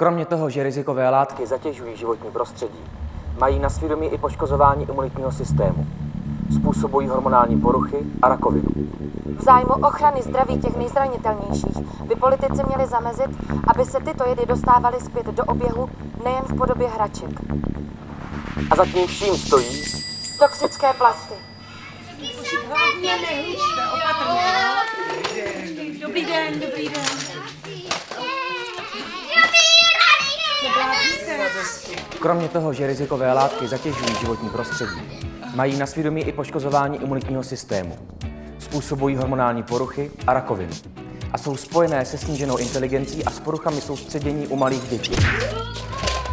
Kromě toho, že rizikové látky zatěžují životní prostředí, mají na svědomí i poškozování imunitního systému. Způsobují hormonální poruchy a rakovinu. V zájmu ochrany zdraví těch nejzranitelnějších by politici měli zamezit, aby se tyto jedy dostávaly zpět do oběhu nejen v podobě hraček. A za tím vším stojí Toxické plasty. Dobrý den, dobrý den. Kromě toho, že rizikové látky zatěžují životní prostředí, mají na svědomí i poškozování imunitního systému. Způsobují hormonální poruchy a rakovinu. A jsou spojené se sníženou inteligencí a s poruchami soustředění u malých dětí.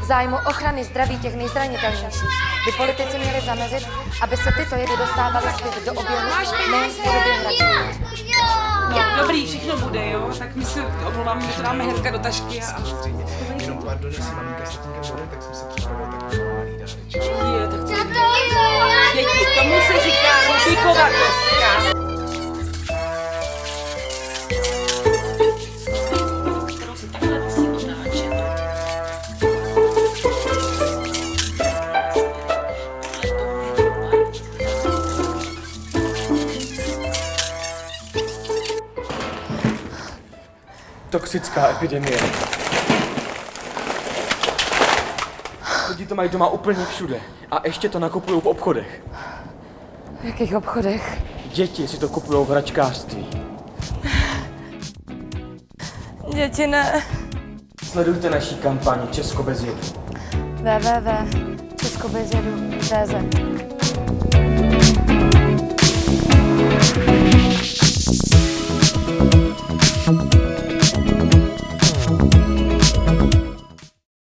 V zájmu ochrany zdraví těch nejzranitelnějších by politici měli zamezit, aby se tyto jedy dostávaly zpět do oběhu nejen v podobě hraček. No, dobrý, všechno bude, jo? Tak my se omlouváme, že to dáme hnedka do tašky a... Jenom pardon, jestli maminka s tatínkem bude, tak jsem se připravil takový malý dáreček. Je, tak co? Děti, tomu se říká Rubíkova kostka. Toxická epidemie. Lidi to mají doma úplně všude. A ještě to nakupují v obchodech. V jakých obchodech? Děti si to kupují v hračkářství. Děti ne. Sledujte naší kampaň Česko bez jedu. www.českobezjedu.cz